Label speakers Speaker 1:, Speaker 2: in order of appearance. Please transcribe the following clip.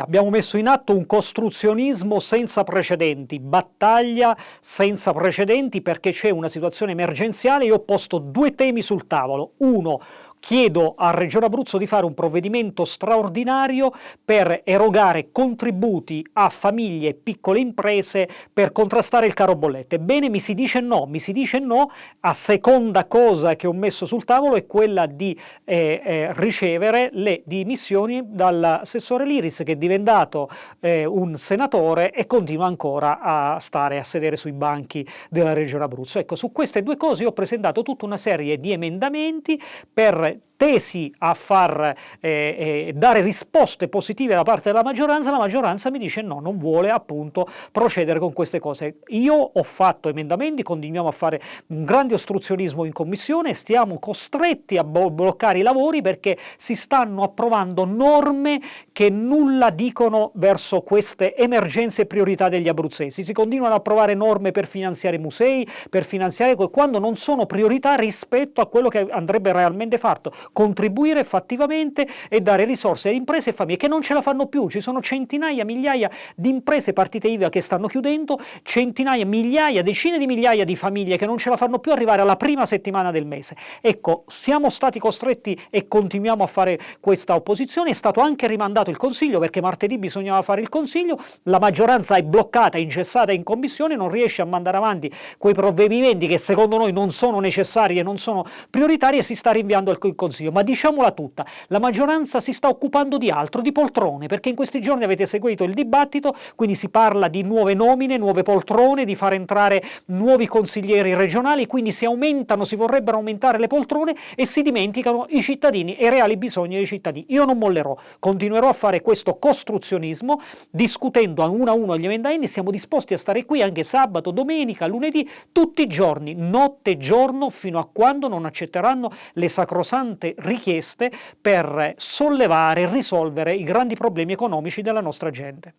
Speaker 1: Abbiamo messo in atto un costruzionismo senza precedenti, battaglia senza precedenti perché c'è una situazione emergenziale. Io ho posto due temi sul tavolo. Uno, chiedo a Regione Abruzzo di fare un provvedimento straordinario per erogare contributi a famiglie e piccole imprese per contrastare il caro bollette. Ebbene mi si dice no, mi si dice no, a seconda cosa che ho messo sul tavolo è quella di eh, eh, ricevere le dimissioni dall'assessore Liris che è diventato eh, un senatore e continua ancora a stare a sedere sui banchi della Regione Abruzzo. Ecco, su queste due cose ho presentato tutta una serie di emendamenti per right. Tesi a far eh, eh, dare risposte positive da parte della maggioranza, la maggioranza mi dice no, non vuole appunto procedere con queste cose. Io ho fatto emendamenti, continuiamo a fare un grande ostruzionismo in commissione, stiamo costretti a bloccare i lavori perché si stanno approvando norme che nulla dicono verso queste emergenze e priorità degli abruzzesi. Si continuano a approvare norme per finanziare musei, per finanziare quando non sono priorità rispetto a quello che andrebbe realmente fatto contribuire fattivamente e dare risorse a imprese e famiglie che non ce la fanno più, ci sono centinaia, migliaia di imprese partite IVA che stanno chiudendo, centinaia, migliaia, decine di migliaia di famiglie che non ce la fanno più arrivare alla prima settimana del mese. Ecco, siamo stati costretti e continuiamo a fare questa opposizione, è stato anche rimandato il Consiglio perché martedì bisognava fare il Consiglio, la maggioranza è bloccata, ingessata in Commissione, non riesce a mandare avanti quei provvedimenti che secondo noi non sono necessari e non sono prioritari e si sta rinviando al Consiglio Consiglio, ma diciamola tutta, la maggioranza si sta occupando di altro, di poltrone, perché in questi giorni avete seguito il dibattito, quindi si parla di nuove nomine, nuove poltrone, di far entrare nuovi consiglieri regionali, quindi si aumentano, si vorrebbero aumentare le poltrone e si dimenticano i cittadini e i reali bisogni dei cittadini. Io non mollerò, continuerò a fare questo costruzionismo, discutendo a uno a uno gli emendamenti, siamo disposti a stare qui anche sabato, domenica, lunedì, tutti i giorni, notte e giorno, fino a quando non accetteranno le sacrosante state richieste per sollevare e risolvere i grandi problemi economici della nostra gente.